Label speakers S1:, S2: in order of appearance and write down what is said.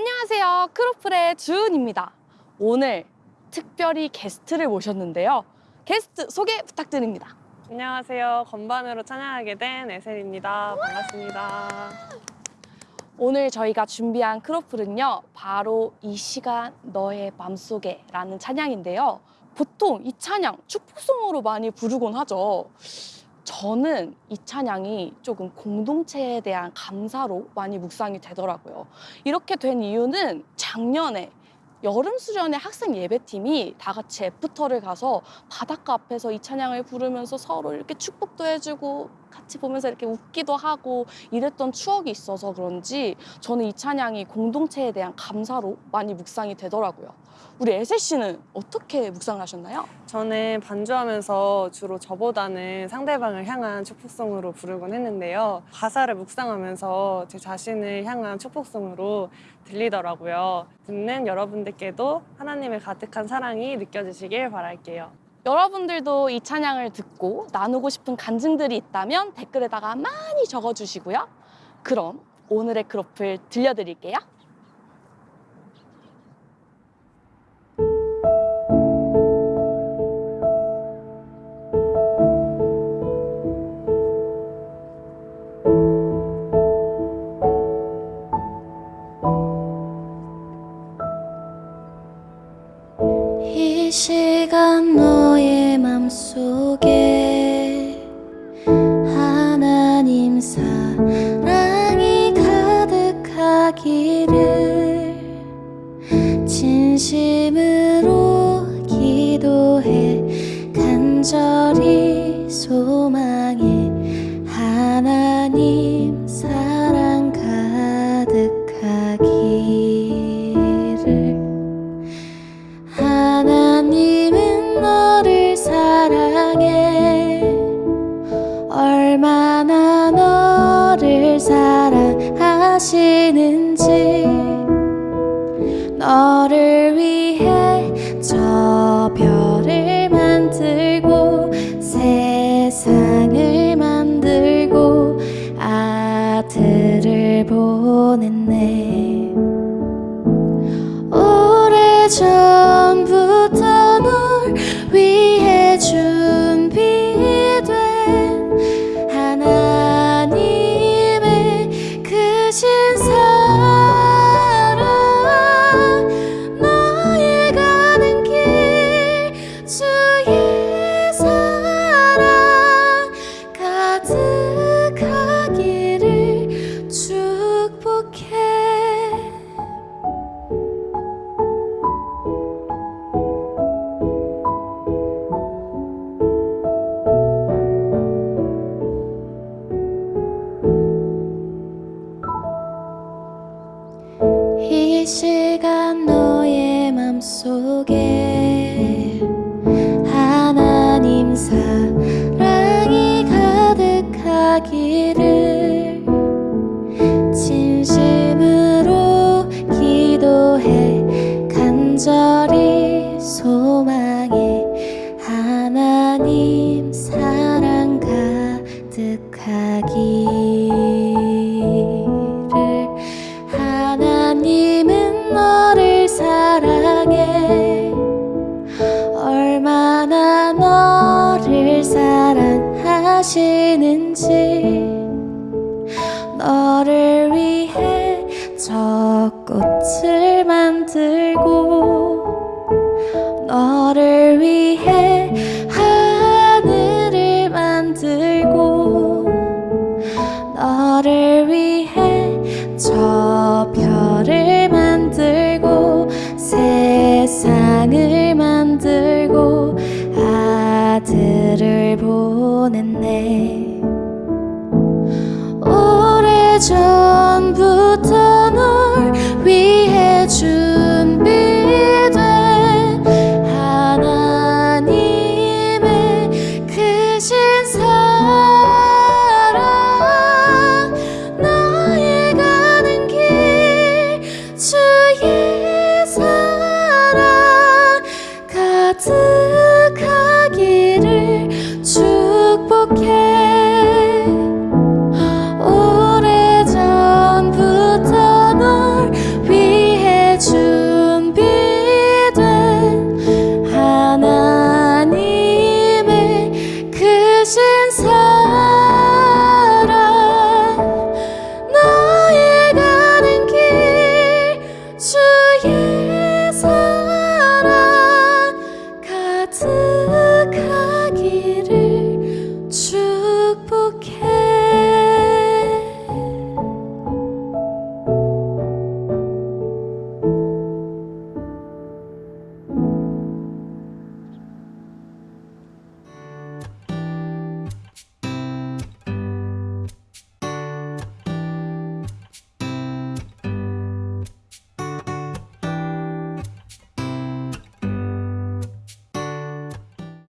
S1: 안녕하세요. 크로플의 주은입니다. 오늘 특별히 게스트를 모셨는데요. 게스트 소개 부탁드립니다.
S2: 안녕하세요. 건반으로 찬양하게 된 에셀입니다. 반갑습니다.
S1: 오늘 저희가 준비한 크로플은요. 바로 이 시간 너의 맘속에 라는 찬양인데요. 보통 이 찬양 축복송으로 많이 부르곤 하죠. 저는 이 찬양이 조금 공동체에 대한 감사로 많이 묵상이 되더라고요. 이렇게 된 이유는 작년에 여름 수련회 학생 예배팀이 다 같이 애프터를 가서 바닷가 앞에서 이 찬양을 부르면서 서로 이렇게 축복도 해주고 같이 보면서 이렇게 웃기도 하고 이랬던 추억이 있어서 그런지 저는 이 찬양이 공동체에 대한 감사로 많이 묵상이 되더라고요. 우리 에세 씨는 어떻게 묵상을 하셨나요?
S2: 저는 반주하면서 주로 저보다는 상대방을 향한 축복송으로 부르곤 했는데요. 가사를 묵상하면서 제 자신을 향한 축복송으로 들리더라고요. 듣는 여러분들께도 하나님의 가득한 사랑이 느껴지시길 바랄게요.
S1: 여러분들도 이 찬양을 듣고 나누고 싶은 간증들이 있다면 댓글에다가 많이 적어주시고요. 그럼 오늘의 크로플 들려드릴게요.
S3: 이 시간 속에 하나님 사랑이 가득하기를 진심으 사랑하시는지 너를 위해 저 별을 만들고 세상을 만들고 아들을 보냈네. 오래전 하나 가득하기를 하나님은 너를 사랑해. 얼마나 너를 사랑하시는지 너를 위해 저 꽃을 만들고 너를 위해 저 自。